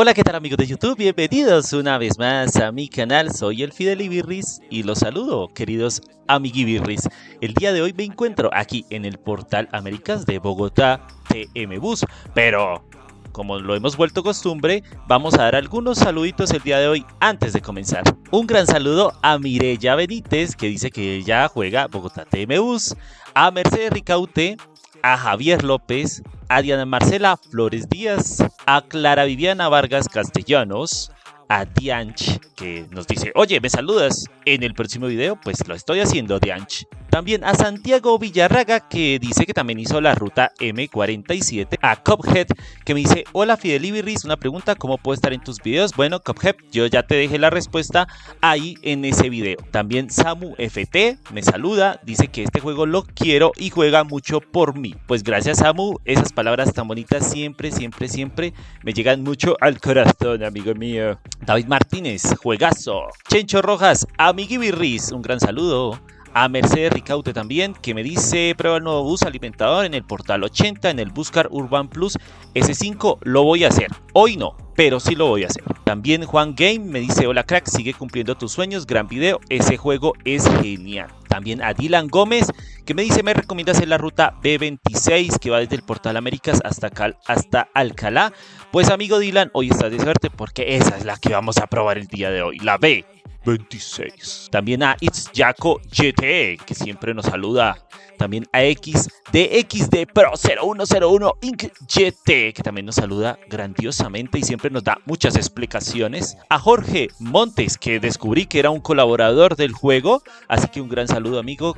Hola, ¿qué tal amigos de YouTube? Bienvenidos una vez más a mi canal, soy el Fidel Ibirris y los saludo, queridos amiguibirris. El día de hoy me encuentro aquí en el portal Américas de Bogotá TM Bus, pero como lo hemos vuelto costumbre, vamos a dar algunos saluditos el día de hoy antes de comenzar. Un gran saludo a Mireya Benítez, que dice que ella juega Bogotá TM Bus, a Mercedes Ricaute, a Javier López, a Diana Marcela Flores Díaz, a Clara Viviana Vargas Castellanos, a Dianch, que nos dice, oye, ¿me saludas en el próximo video? Pues lo estoy haciendo, Dianch. También a Santiago Villarraga, que dice que también hizo la ruta M47. A Cophead, que me dice, hola Fidel Ibirris, una pregunta, ¿cómo puedo estar en tus videos? Bueno, Cophead, yo ya te dejé la respuesta ahí en ese video. También Samu FT me saluda, dice que este juego lo quiero y juega mucho por mí. Pues gracias Samu, esas palabras tan bonitas siempre, siempre, siempre me llegan mucho al corazón, amigo mío. David Martínez, juegazo. Chencho Rojas, amiguibirris, un gran saludo a Mercedes Ricaute también, que me dice prueba el nuevo bus alimentador en el portal 80, en el Buscar Urban Plus S5, lo voy a hacer. Hoy no, pero sí lo voy a hacer. También Juan Game me dice, hola crack, sigue cumpliendo tus sueños, gran video, ese juego es genial. También a Dylan Gómez, que me dice, me recomienda hacer la ruta B26, que va desde el Portal Américas hasta, hasta Alcalá. Pues amigo Dylan, hoy estás de suerte porque esa es la que vamos a probar el día de hoy, la B. 26. También a It's Jaco GT, que siempre nos saluda. También a XDXD Pro 0101 Inc GT, que también nos saluda grandiosamente y siempre nos da muchas explicaciones. A Jorge Montes, que descubrí que era un colaborador del juego. Así que un gran saludo, amigo.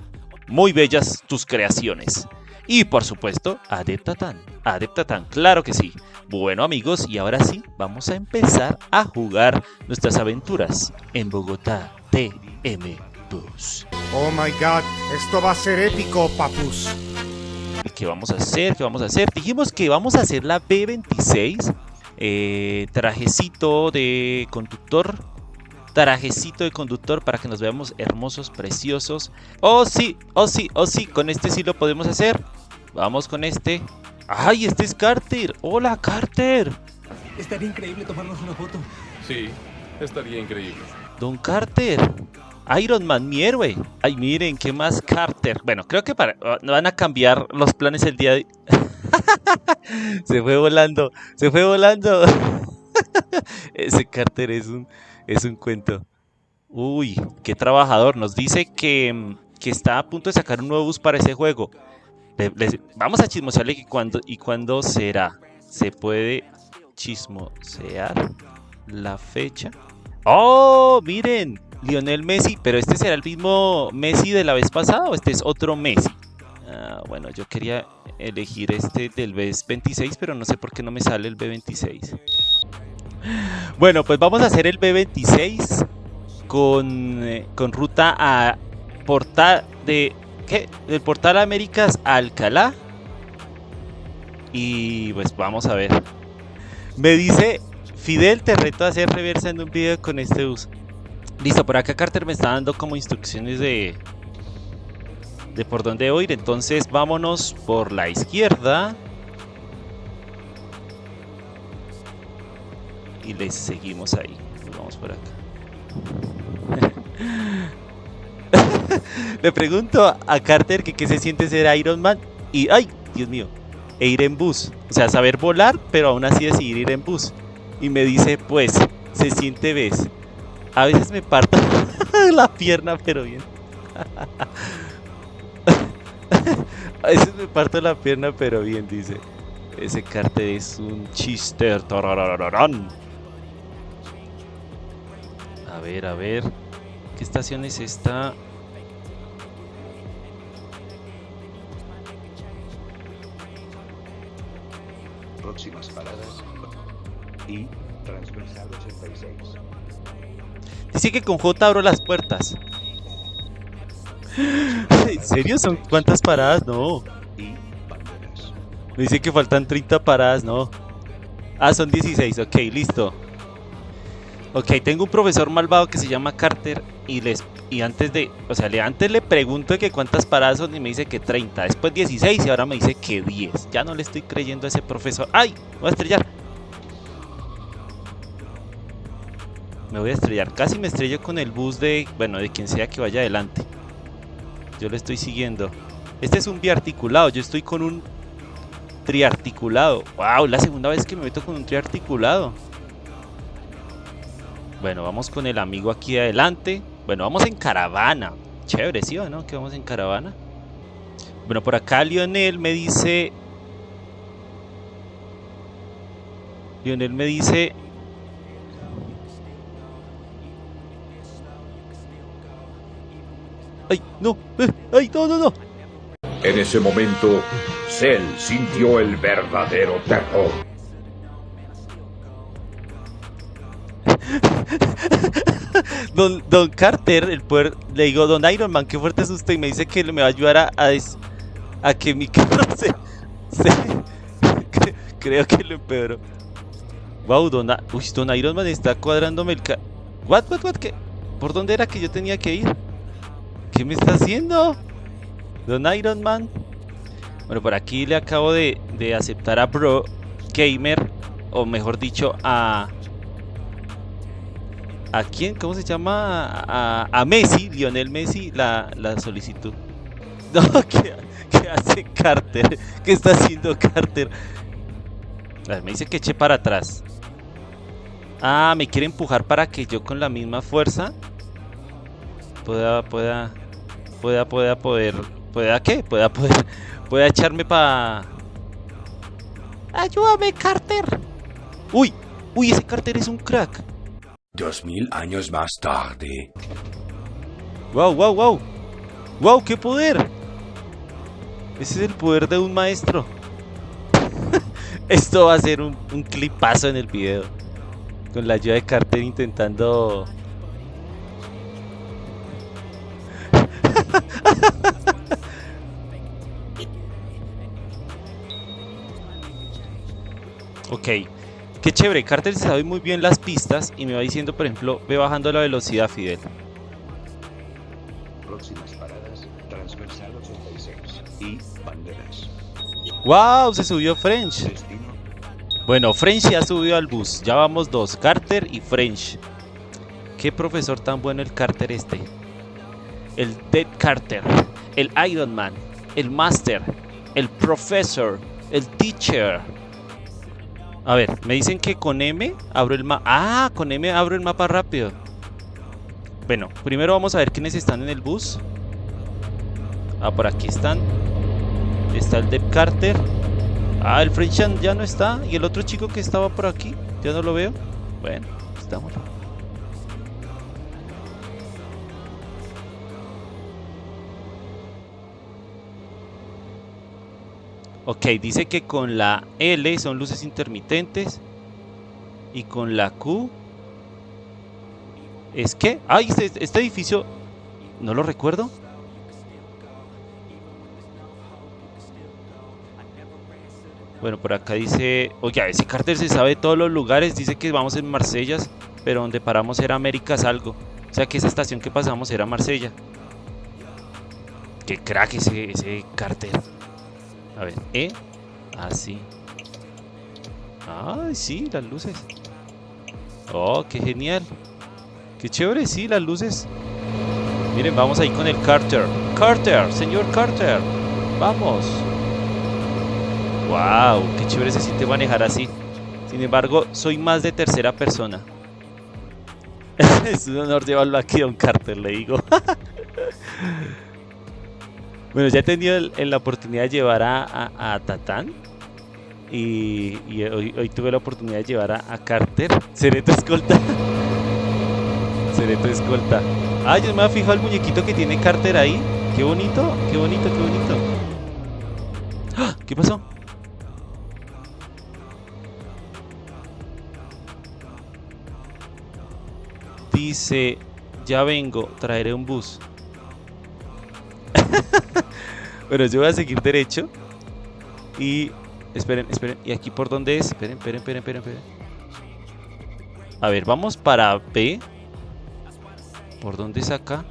Muy bellas tus creaciones. Y por supuesto, Adeptatan. Adeptatan, claro que sí. Bueno amigos, y ahora sí, vamos a empezar a jugar nuestras aventuras en Bogotá TM Bus. Oh my god, esto va a ser épico, papus. ¿Qué vamos a hacer? ¿Qué vamos a hacer? Dijimos que vamos a hacer la B26. Eh, trajecito de conductor. Trajecito de conductor para que nos veamos hermosos, preciosos. Oh sí, oh sí, oh sí, con este sí lo podemos hacer. Vamos con este. ¡Ay, este es Carter! ¡Hola, Carter! Estaría increíble tomarnos una foto. Sí, estaría increíble. Don Carter. Iron Man, mi héroe. Ay, miren, ¿qué más Carter? Bueno, creo que para, ah, van a cambiar los planes el día de... se fue volando, se fue volando. Ese Carter es un, es un cuento. Uy, qué trabajador. Nos dice que, que está a punto de sacar un nuevo bus para ese juego vamos a chismosearle que cuando y cuándo será. Se puede chismosear la fecha. ¡Oh! Miren, Lionel Messi, pero este será el mismo Messi de la vez pasada o este es otro Messi. Ah, bueno, yo quería elegir este del B26, pero no sé por qué no me sale el B26. Bueno, pues vamos a hacer el B26 con, eh, con ruta a portal de del portal Américas Alcalá. Y pues vamos a ver. Me dice Fidel, te reto a hacer reversa en un video con este uso. Listo, por acá Carter me está dando como instrucciones de, de por dónde ir. Entonces vámonos por la izquierda. Y le seguimos ahí. Vamos por acá. Le pregunto a Carter que qué se siente ser Iron Man y, ay, Dios mío, e ir en bus. O sea, saber volar, pero aún así decidir ir en bus. Y me dice, pues, se siente ves. A veces me parto la pierna, pero bien. A veces me parto la pierna, pero bien, dice. Ese Carter es un chister. A ver, a ver. ¿Qué estación es esta? Y transversal 86. Dice que con J abro las puertas. ¿En serio? ¿Son cuántas paradas? No. Me dice que faltan 30 paradas, no. Ah, son 16, ok, listo. Ok, tengo un profesor malvado que se llama Carter y les y antes de, o sea, le, antes le pregunto que cuántas paradas son y me dice que 30, después 16 y ahora me dice que 10. Ya no le estoy creyendo a ese profesor. ¡Ay! Voy a estrellar. Me voy a estrellar. Casi me estrello con el bus de, bueno, de quien sea que vaya adelante. Yo le estoy siguiendo. Este es un biarticulado. Yo estoy con un triarticulado. Wow, la segunda vez que me meto con un triarticulado. Bueno, vamos con el amigo aquí adelante. Bueno, vamos en caravana. Chévere, ¿sí o no? Que vamos en caravana. Bueno, por acá Lionel me dice... Lionel me dice... ¡Ay, no! eh, ¡Ay, no, no, no! En ese momento, Cell sintió el verdadero terror. Don, Don Carter, el poder, le digo, Don Iron Man, qué fuerte es usted. Y me dice que me va a ayudar a, a, des- a que mi carro se. se- cre- creo que lo empeoró. Wow, Don, uy, Don Iron Man está cuadrándome el ca. What, what, what? ¿Qué? ¿Por dónde era que yo tenía que ir? ¿Qué me está haciendo? Don Iron Man. Bueno, por aquí le acabo de, aceptar a Bro Gamer, o mejor dicho, a. ¿A quién? ¿Cómo se llama? A, Messi, Lionel Messi, la, la solicitud. No, ¿qué, hace Carter? ¿Qué está haciendo Carter? Me dice que eche para atrás. Ah, me quiere empujar para que yo con la misma fuerza pueda, pueda, pueda, pueda poder, pueda qué? Pueda poder, pueda echarme para... Ayúdame, Carter. Uy, uy, ese Carter es un crack. Dos mil años más tarde. Wow, wow, wow. Wow, qué poder. Ese es el poder de un maestro. Esto va a ser un, un clipazo en el video. Con la ayuda de Carter intentando. Ok. Qué chévere. Carter sabe muy bien las pistas y me va diciendo, por ejemplo, ve bajando la velocidad, Fidel. Próximas paradas, transversal 86 y banderas. ¡Wow! Se subió French. Destino, Bueno, French ya subió al bus. Ya vamos dos, Carter y French. Qué profesor tan bueno el Carter este. El Dead Carter, el Iron Man, el Master, el Professor, el Teacher. A ver, me dicen que con M abro el mapa. Ah, con M abro el mapa rápido. Bueno, primero vamos a ver quiénes están en el bus. Ah, por aquí están. Está el Dead Carter. Ah, el Frenchan ya no está. Y el otro chico que estaba por aquí, ya no lo veo. Bueno, estamos. Ok, dice que con la L son luces intermitentes. Y con la Q. ¿Es que? Ay, este, este edificio. No lo recuerdo. Bueno, por acá dice, oye, ese Carter se sabe todos los lugares, dice que vamos en Marsella, pero donde paramos era Américas algo. O sea que esa estación que pasamos era Marsella. Qué crack ese, ese Carter. A ver, ¿eh? Ah, sí. Ay, sí, las luces. Oh, qué genial. Qué chévere, sí, las luces. Miren, vamos ahí con el Carter. Carter, señor Carter. Vamos. Wow, qué chévere se siente manejar así. Sin embargo, soy más de tercera persona. es un honor llevarlo aquí a un Carter, le digo. bueno, ya he tenido el- la oportunidad de llevar a, a- Tatán. Y, hoy, hoy tuve la oportunidad de llevar a, a Carter. Seré tu escolta. Seré tu escolta. Ah, yo me había fijado el muñequito que tiene Carter ahí. Qué bonito, qué bonito, qué bonito. ¡Ah! ¿Qué pasó? Dice, ya vengo, traeré un bus. bueno, yo voy a seguir derecho. Y esperen, esperen. ¿Y aquí por dónde es? Esperen, esperen, esperen, esperen, esperen. A ver, vamos para B. ¿Por dónde es acá?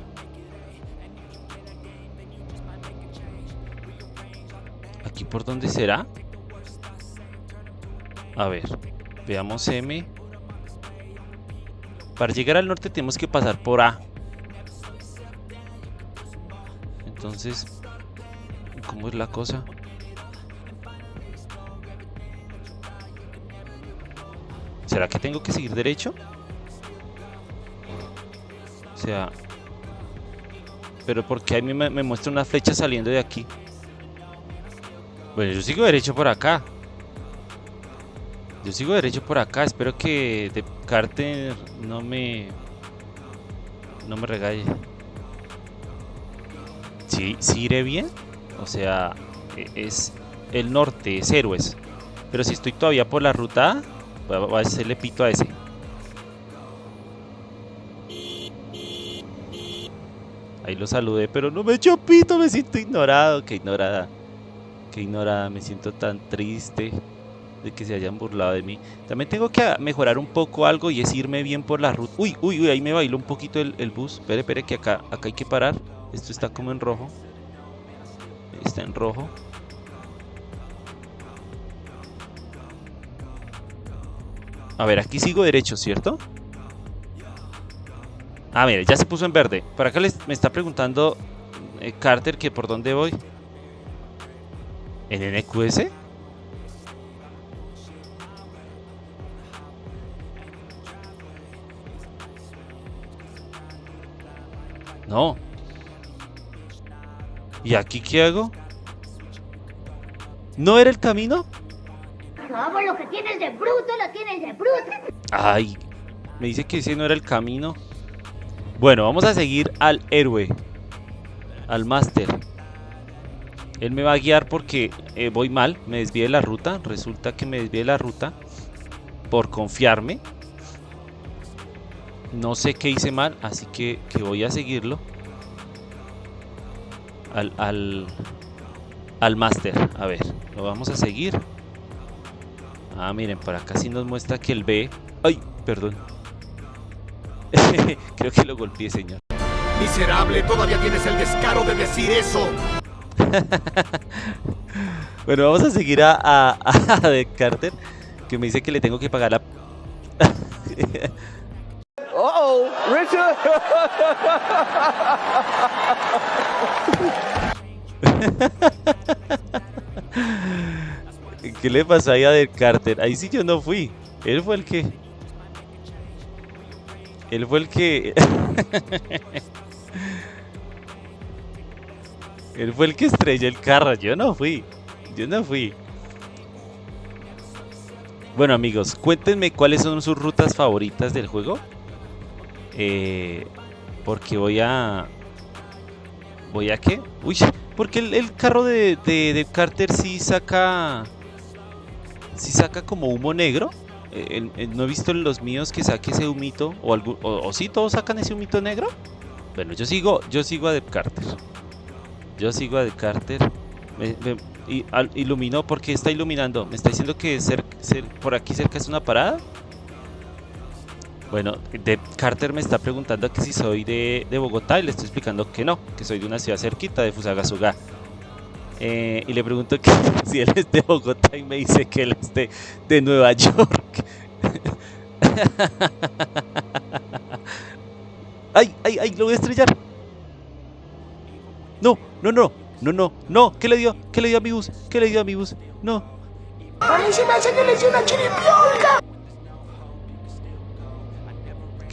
¿Aquí por dónde será? A ver, veamos M. Para llegar al norte tenemos que pasar por A. Entonces, ¿cómo es la cosa? ¿Será que tengo que seguir derecho? O sea... Pero porque a mí me, muestra una flecha saliendo de aquí? Bueno, yo sigo derecho por acá. Yo sigo derecho por acá. Espero que de Carter no me... No me regalle. ¿Sí, ¿Sí iré bien? O sea, e, es el norte, es héroes. Pero si estoy todavía por la ruta Voy a hacerle pito a ese. Ahí lo saludé, pero no me echó pito, me siento ignorado. Qué ignorada. Qué ignorada, me siento tan triste de que se hayan burlado de mí. También tengo que mejorar un poco algo y es irme bien por la ruta. Uy, uy, uy, ahí me bailó un poquito el, el bus. Espere, espere, que acá, acá hay que parar. Esto está como en rojo. Está en rojo. A ver, aquí sigo derecho, ¿cierto? Ah, mire, ya se puso en verde. Por acá les, me está preguntando eh, Carter que por dónde voy. ¿En NQS? No. ¿Y aquí qué hago? ¿No era el camino? No, lo que tienes de bruto, lo tienes de bruto. Ay, me dice que ese no era el camino. Bueno, vamos a seguir al héroe. Al máster. Él me va a guiar porque eh, voy mal, me desvié de la ruta. Resulta que me desvié de la ruta por confiarme. No sé qué hice mal, así que, que voy a seguirlo. Al, al, al máster. A ver, lo vamos a seguir. Ah, miren, por acá sí nos muestra que el B... ¡Ay! Perdón. Creo que lo golpeé, señor. Miserable, todavía tienes el descaro de decir eso. bueno, vamos a seguir a, a, a Carter, que me dice que le tengo que pagar la... oh, Richard. ¿Qué le pasó ahí a Del Carter? Ahí sí yo no fui. Él fue el que... Él fue el que... Él fue el que estrelló el carro. Yo no fui. Yo no fui. Bueno amigos, cuéntenme cuáles son sus rutas favoritas del juego. Eh, porque voy a... ¿Voy a qué? Uy, porque el, carro de, de, Carter sí saca si saca como humo negro. Eh, no he visto en los míos que saque ese humito. O, algo, o, si todos sacan ese humito negro. Bueno, yo sigo, yo sigo a Deb Carter. Yo sigo a Deb Carter. Me, y, iluminó, porque está iluminando? ¿Me está diciendo que por aquí cerca es una parada? Bueno, Deb Carter me está preguntando que si soy de, de Bogotá y le estoy explicando que no, que soy de una ciudad cerquita de Fusagasugá. Eh, y le pregunto que, si él es de Bogotá y me dice que él es de, de Nueva York. ¡Ay, ay, ay! ¡Lo voy a estrellar! No, no, no, no, no, no. ¿Qué le dio? ¿Qué le dio a mi bus? ¿Qué le dio a mi bus? No. A mí me hace le dio una chiripiolca.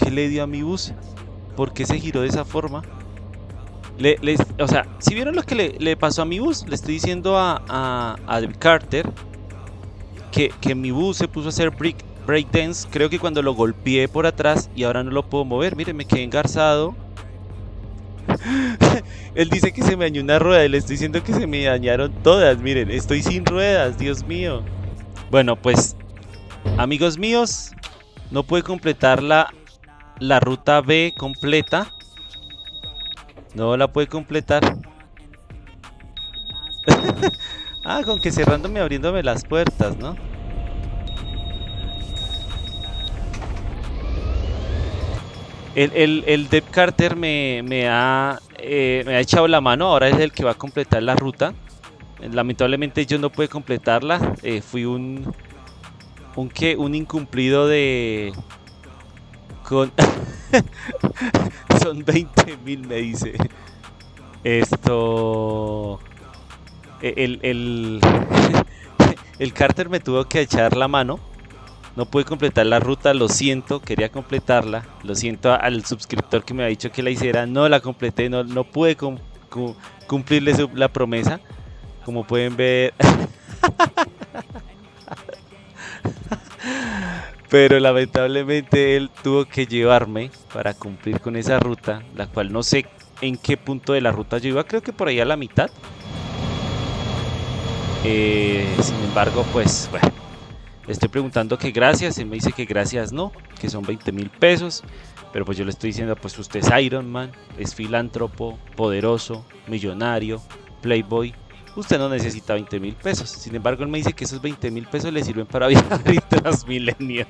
¿Qué le dio a mi bus? ¿Por qué se giró de esa forma? O sea, si vieron lo que le, pasó a mi bus, le estoy diciendo a, a, Carter que, que, mi bus se puso a hacer break, breakdance. Creo que cuando lo golpeé por atrás y ahora no lo puedo mover. Miren, me quedé engarzado. Él dice que se me dañó una rueda y le estoy diciendo que se me dañaron todas. Miren, estoy sin ruedas, Dios mío. Bueno, pues, amigos míos, no pude completar la, la ruta B completa no la puede completar. ah, con que cerrándome abriéndome las puertas, ¿no? El, el, el Deb Carter me, me, ha, eh, me ha echado la mano, ahora es el que va a completar la ruta. Lamentablemente yo no pude completarla, eh, fui un, un, ¿qué? un incumplido de... con... Son 20 mil, me dice. Esto... e, El, el, el Carter me tuvo que echar la mano. No pude completar la ruta, lo siento, quería completarla. Lo siento al suscriptor que me ha dicho que la hiciera. No la completé, no, no pude cum- cu- cumplirle su- la promesa. Como pueden ver... Pero lamentablemente él tuvo que llevarme para cumplir con esa ruta, la cual no sé en qué punto de la ruta yo iba, creo que por ahí a la mitad. Eh, sin embargo, pues bueno, le estoy preguntando que gracias, él me dice que gracias no, que son 20 mil pesos. Pero pues yo le estoy diciendo, pues usted es Iron Man, es filántropo, poderoso, millonario, playboy. Usted no necesita 20 mil pesos. Sin embargo, él me dice que esos 20 mil pesos le sirven para viajar y Transmilenio.